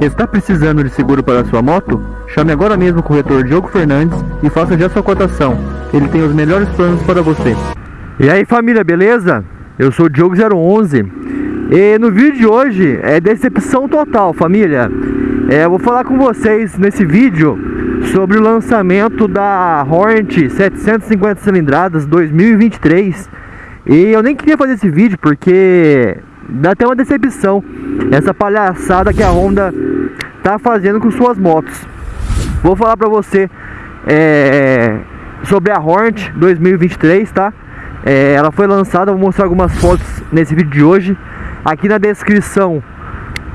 Está precisando de seguro para sua moto? Chame agora mesmo o corretor Diogo Fernandes e faça já sua cotação. Ele tem os melhores planos para você. E aí família, beleza? Eu sou o Diogo011 e no vídeo de hoje é decepção total família. É, eu vou falar com vocês nesse vídeo sobre o lançamento da Hornet 750 cilindradas 2023 e eu nem queria fazer esse vídeo porque dá até uma decepção essa palhaçada que a Honda tá fazendo com suas motos. Vou falar pra você é, sobre a Hornet 2023, tá? É, ela foi lançada, vou mostrar algumas fotos nesse vídeo de hoje. Aqui na descrição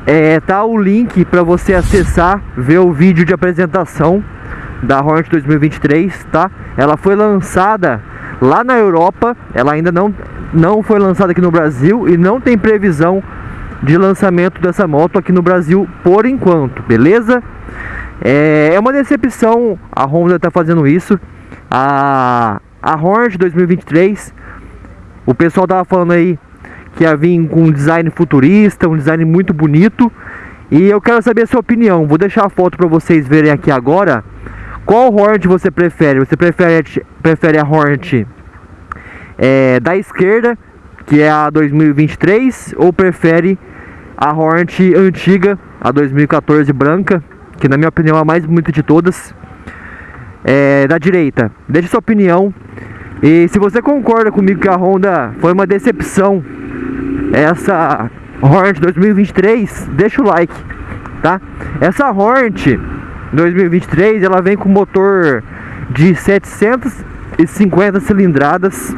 é, tá o link para você acessar, ver o vídeo de apresentação da Hornet 2023, tá? Ela foi lançada lá na Europa, ela ainda não, não foi lançada aqui no Brasil e não tem previsão de lançamento dessa moto aqui no Brasil por enquanto, beleza? É, é uma decepção a Honda tá fazendo isso. A, a Hornet 2023, o pessoal tava falando aí que ia vir com um design futurista, um design muito bonito. E eu quero saber a sua opinião. Vou deixar a foto para vocês verem aqui agora. Qual Hornet você prefere? Você prefere, prefere a Hornet é, da esquerda, que é a 2023, ou prefere a Hornet antiga, a 2014 branca, que na minha opinião é a mais bonita de todas, é, da direita? Deixe sua opinião. E se você concorda comigo que a Honda foi uma decepção, essa Hornet 2023, deixa o like, tá? Essa Hornet 2023, ela vem com motor de 750 cilindradas.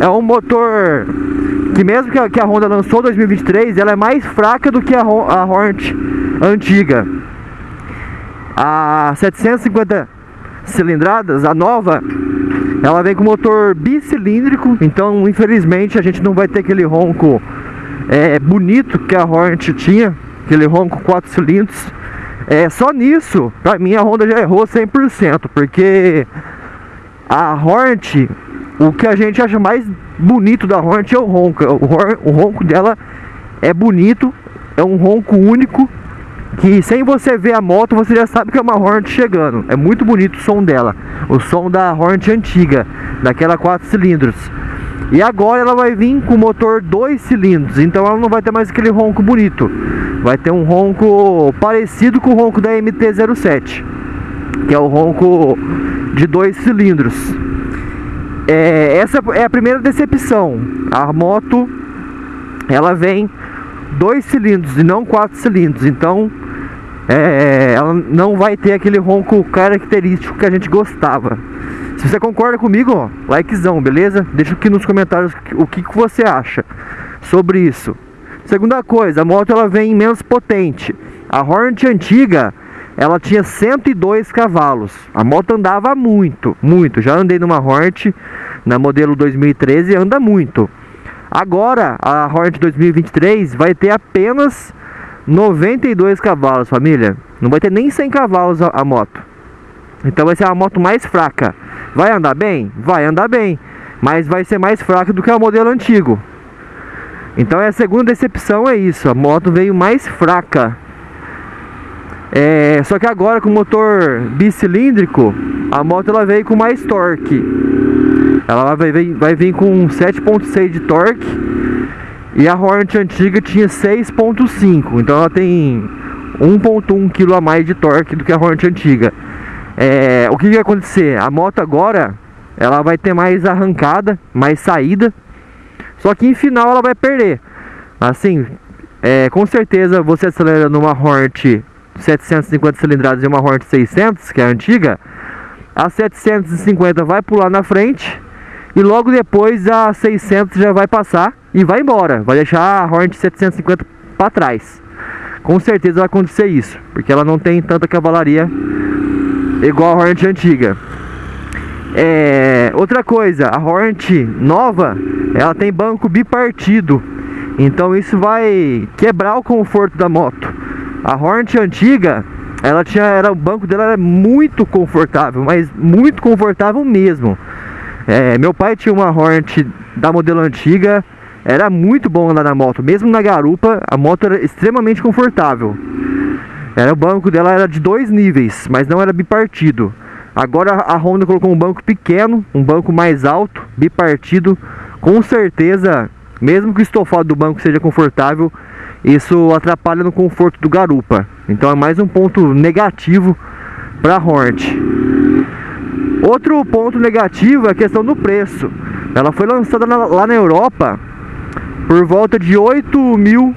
É um motor que mesmo que a, que a Honda lançou 2023, ela é mais fraca do que a, a Hornet antiga. A 750 cilindradas, a nova, ela vem com motor bicilíndrico, então infelizmente a gente não vai ter aquele ronco é, bonito que a Hornet tinha, aquele ronco 4 cilindros. É, só nisso, pra mim a Honda já errou 100%, porque a Hornet, o que a gente acha mais bonito da Hornet é o ronco. O, ronco dela é bonito, é um ronco único, que sem você ver a moto você já sabe que é uma Hornet chegando. É muito bonito o som dela, o som da Hornet antiga, daquela 4 cilindros. E agora ela vai vir com motor 2 cilindros, então ela não vai ter mais aquele ronco bonito. Vai ter um ronco parecido com o ronco da MT-07, que é o ronco de 2 cilindros. É, essa é a primeira decepção. A moto ela vem 2 cilindros e não 4 cilindros, então é, ela não vai ter aquele ronco característico que a gente gostava. Se você concorda comigo, likezão, beleza? Deixa aqui nos comentários o que, que você acha sobre isso. Segunda coisa, a moto ela vem menos potente. A Hornet antiga, ela tinha 102 cavalos. A moto andava muito, muito. Já andei numa Hornet na modelo 2013 e anda muito. Agora, a Hornet 2023 vai ter apenas 92 cavalos, família. Não vai ter nem 100 cavalos a, a moto. Então vai ser a moto mais fraca. Vai andar bem? Vai andar bem. Mas vai ser mais fraca do que o modelo antigo. Então é a segunda decepção é isso. A moto veio mais fraca. É, só que agora com o motor bicilíndrico, a moto ela veio com mais torque. Ela vai, vai, vai vir com 7.6 de torque. E a Hornet antiga tinha 6.5. Então ela tem 1.1 kg a mais de torque do que a Hornet antiga. É, o que vai acontecer? A moto agora ela vai ter mais arrancada, mais saída, só que em final ela vai perder. Assim, é, com certeza você acelera numa Hornet 750 cilindradas e uma Hornet 600, que é a antiga, a 750 vai pular na frente e logo depois a 600 já vai passar e vai embora, vai deixar a Hornet 750 para trás. Com certeza vai acontecer isso, porque ela não tem tanta cavalaria igual a Hornet antiga. É, outra coisa, a Hornet nova, ela tem banco bipartido. Então isso vai quebrar o conforto da moto. A Hornet antiga, ela tinha, era o banco dela era muito confortável, mas muito confortável mesmo. É, meu pai tinha uma Hornet da modelo antiga, era muito bom andar na moto, mesmo na garupa, a moto era extremamente confortável. Era o banco dela era de dois níveis, mas não era bipartido. Agora a Honda colocou um banco pequeno, um banco mais alto, bipartido. Com certeza, mesmo que o estofado do banco seja confortável, isso atrapalha no conforto do garupa. Então é mais um ponto negativo para a Hornet. Outro ponto negativo é a questão do preço. Ela foi lançada lá na Europa por volta de 8 mil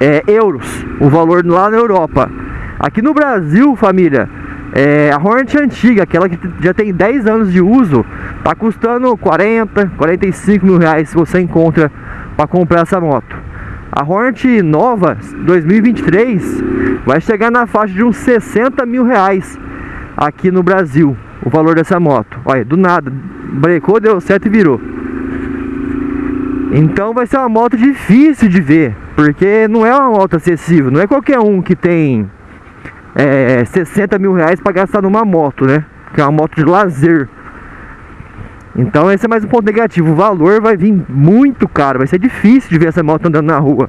é, euros, o valor lá na Europa. Aqui no Brasil, família, é, a Hornet antiga, aquela que já tem 10 anos de uso, tá custando 40, 45 mil reais se você encontra para comprar essa moto. A Hornet nova 2023 vai chegar na faixa de uns 60 mil reais aqui no Brasil, o valor dessa moto. Olha, do nada, brecou, deu certo e virou. Então vai ser uma moto difícil de ver, porque não é uma moto acessível, não é qualquer um que tem é, 60 mil reais para gastar numa moto, né? Que é uma moto de lazer. Então esse é mais um ponto negativo. O valor vai vir muito caro, vai ser difícil de ver essa moto andando na rua.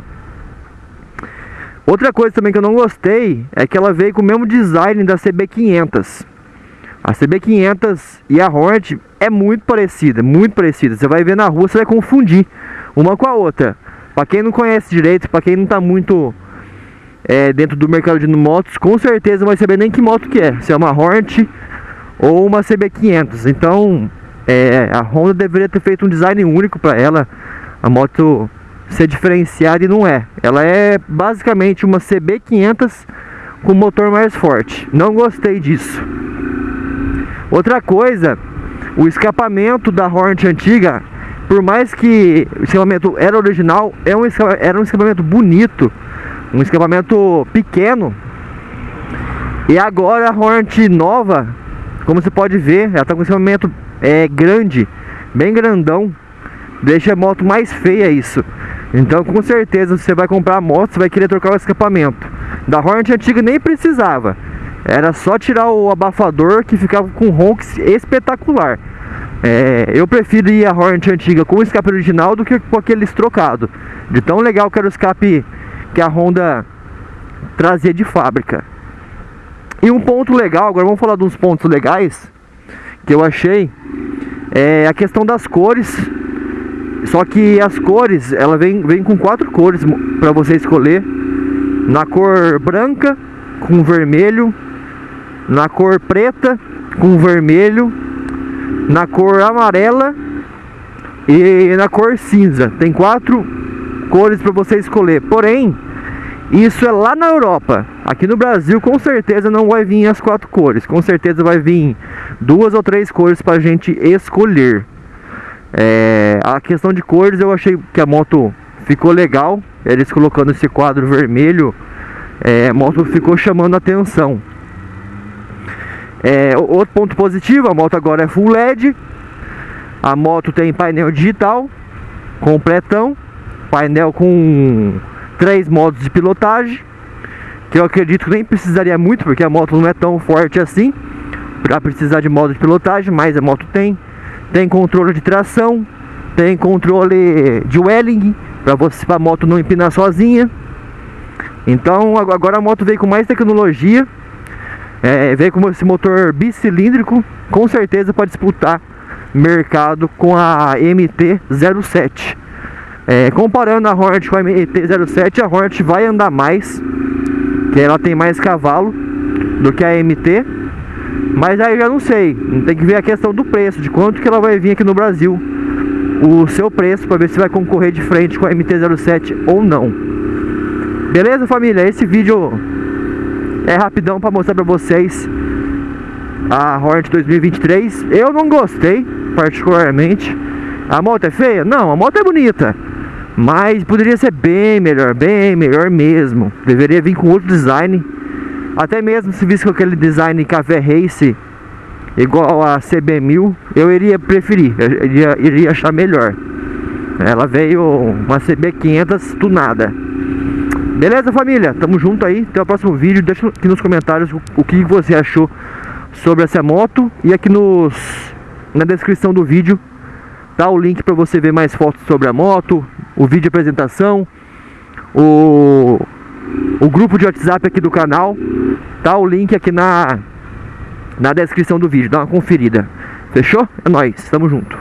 Outra coisa também que eu não gostei é que ela veio com o mesmo design da CB500. A CB500 e a Hornet é muito parecida, muito parecida. Você vai ver na rua, você vai confundir uma com a outra. Para quem não conhece direito, para quem não está muito é, dentro do mercado de motos, com certeza não vai saber nem que moto que é. Se é uma Hornet ou uma CB500. Então, é, a Honda deveria ter feito um design único para ela. A moto ser diferenciada e não é. Ela é basicamente uma CB500 com motor mais forte. Não gostei disso. Outra coisa, o escapamento da Hornet antiga, por mais que o escapamento era original, é um, era um escapamento bonito um escapamento pequeno. E agora a Hornet nova, como você pode ver, ela está com um escapamento é, grande, bem grandão. Deixa a moto mais feia isso. Então com certeza você vai comprar a moto, você vai querer trocar o escapamento. Da Hornet antiga nem precisava. Era só tirar o abafador que ficava com ronks espetacular. É, eu prefiro ir a Hornet antiga com o escape original do que com aqueles trocados. De tão legal que era o escape que a Honda trazia de fábrica. E um ponto legal, agora vamos falar de uns pontos legais que eu achei, é a questão das cores. Só que as cores, ela vem, vem com quatro cores para você escolher. Na cor branca, com vermelho, na cor preta, com vermelho, na cor amarela e na cor cinza. Tem quatro cores para você escolher. Porém, isso é lá na Europa. Aqui no Brasil, com certeza não vai vir as quatro cores. Com certeza vai vir duas ou três cores para a gente escolher. É, a questão de cores, eu achei que a moto ficou legal. Eles colocando esse quadro vermelho, é, a moto ficou chamando atenção. É, outro ponto positivo, a moto agora é full LED. A moto tem painel digital completão, painel com três modos de pilotagem que eu acredito que nem precisaria muito porque a moto não é tão forte assim para precisar de modo de pilotagem, mas a moto tem tem controle de tração, tem controle de welling para você para a moto não empinar sozinha. Então agora a moto veio com mais tecnologia, é, veio com esse motor bicilíndrico, com certeza para disputar mercado com a MT-07. É, comparando a Hornet com a MT-07, a Hornet vai andar mais, que ela tem mais cavalo do que a MT. Mas aí já não sei, tem que ver a questão do preço, de quanto que ela vai vir aqui no Brasil, o seu preço, para ver se vai concorrer de frente com a MT-07 ou não. Beleza, família? Esse vídeo é rapidão para mostrar para vocês a Hornet 2023. Eu não gostei, particularmente. A moto é feia? Não, a moto é bonita. Mas poderia ser bem melhor, bem melhor mesmo. Deveria vir com outro design. Até mesmo se visse com aquele design café race igual a CB1000, eu iria preferir, eu iria, iria achar melhor. Ela veio uma CB500 tunada. Beleza, família? Tamo junto aí. Até o próximo vídeo. Deixa aqui nos comentários o, que você achou sobre essa moto. E aqui nos, na descrição do vídeo tá o link para você ver mais fotos sobre a moto, o vídeo de apresentação, o, o grupo de WhatsApp aqui do canal, tá o link aqui na, na descrição do vídeo, dá uma conferida. Fechou? É nóis, tamo junto.